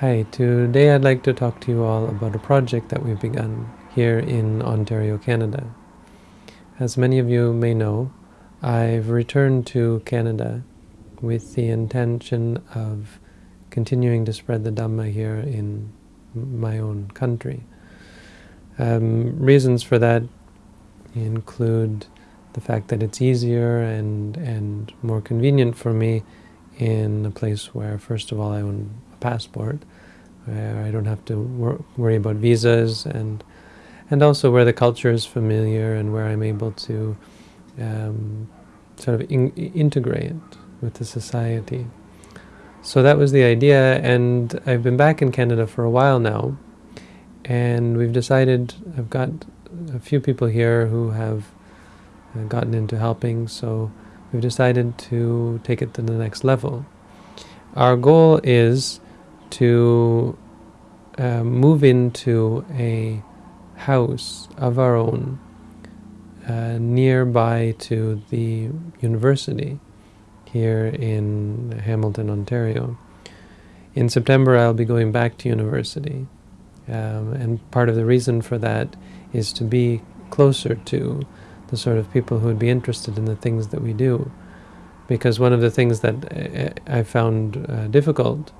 Hi, today I'd like to talk to you all about a project that we've begun here in Ontario, Canada. As many of you may know, I've returned to Canada with the intention of continuing to spread the Dhamma here in my own country. Um, reasons for that include the fact that it's easier and, and more convenient for me in a place where, first of all, I own a passport, where I don't have to wor worry about visas, and and also where the culture is familiar and where I'm able to um, sort of in integrate with the society. So that was the idea, and I've been back in Canada for a while now, and we've decided, I've got a few people here who have uh, gotten into helping, so we've decided to take it to the next level. Our goal is to uh, move into a house of our own uh, nearby to the university here in Hamilton, Ontario. In September I'll be going back to university um, and part of the reason for that is to be closer to the sort of people who would be interested in the things that we do. Because one of the things that uh, I found uh, difficult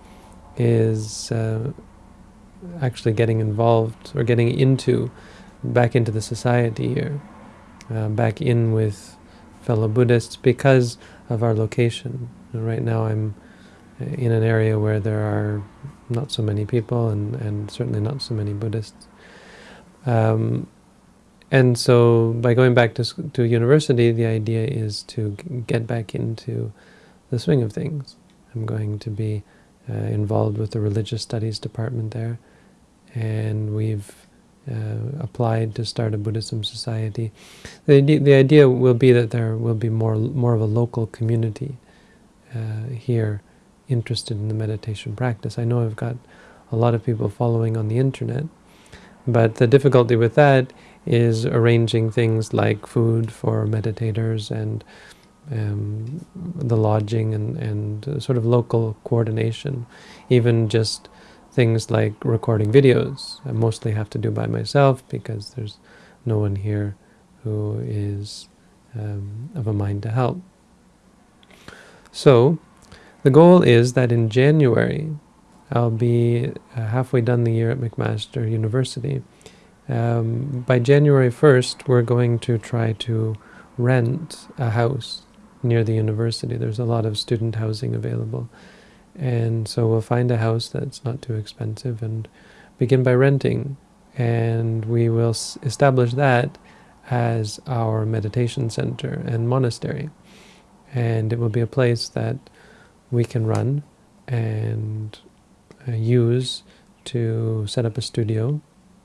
is uh, actually getting involved or getting into, back into the society here, uh, back in with fellow Buddhists because of our location. Right now I'm uh, in an area where there are not so many people and, and certainly not so many Buddhists. Um, and so by going back to, to university, the idea is to get back into the swing of things. I'm going to be uh, involved with the religious studies department there, and we've uh, applied to start a Buddhism society. The, the idea will be that there will be more, more of a local community uh, here interested in the meditation practice. I know I've got a lot of people following on the internet, but the difficulty with that is arranging things like food for meditators and um, the lodging and, and uh, sort of local coordination. Even just things like recording videos, I mostly have to do by myself because there's no one here who is um, of a mind to help. So, the goal is that in January, I'll be uh, halfway done the year at McMaster University. Um, by January 1st, we're going to try to rent a house near the university. There's a lot of student housing available. And so we'll find a house that's not too expensive and begin by renting. And we will establish that as our meditation center and monastery. And it will be a place that we can run and uh, use to set up a studio.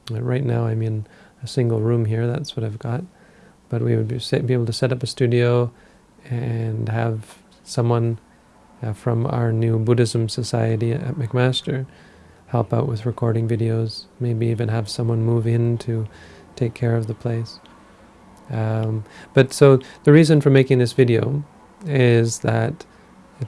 Right now I'm in a single room here, that's what I've got. But we would be, be able to set up a studio and have someone uh, from our new Buddhism Society at McMaster help out with recording videos, maybe even have someone move in to take care of the place. Um, but so the reason for making this video is that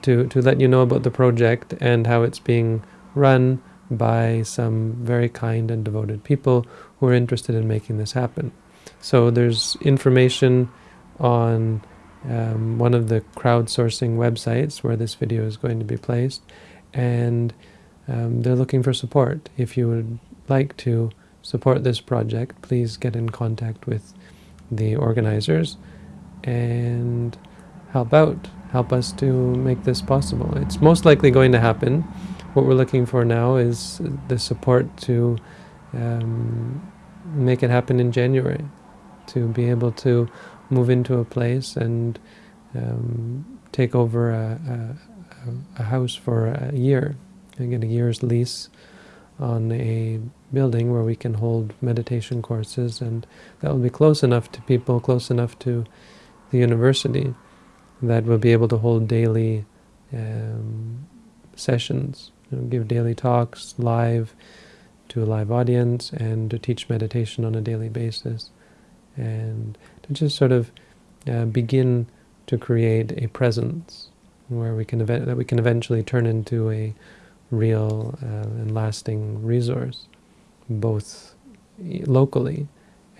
to, to let you know about the project and how it's being run by some very kind and devoted people who are interested in making this happen. So there's information on um, one of the crowdsourcing websites where this video is going to be placed, and um, they're looking for support. If you would like to support this project, please get in contact with the organizers and help out, help us to make this possible. It's most likely going to happen. What we're looking for now is the support to um, make it happen in January, to be able to move into a place and um, take over a, a, a, house for a year and get a year's lease on a building where we can hold meditation courses and that will be close enough to people, close enough to the university that we'll be able to hold daily um, sessions, give daily talks live to a live audience and to teach meditation on a daily basis and to just sort of uh, begin to create a presence where we can that we can eventually turn into a real uh, and lasting resource, both locally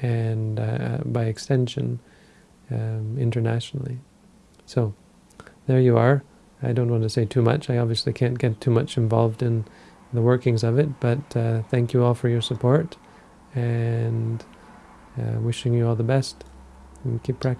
and uh, by extension um, internationally. So there you are. I don't want to say too much. I obviously can't get too much involved in the workings of it, but uh, thank you all for your support and uh, wishing you all the best and keep practicing.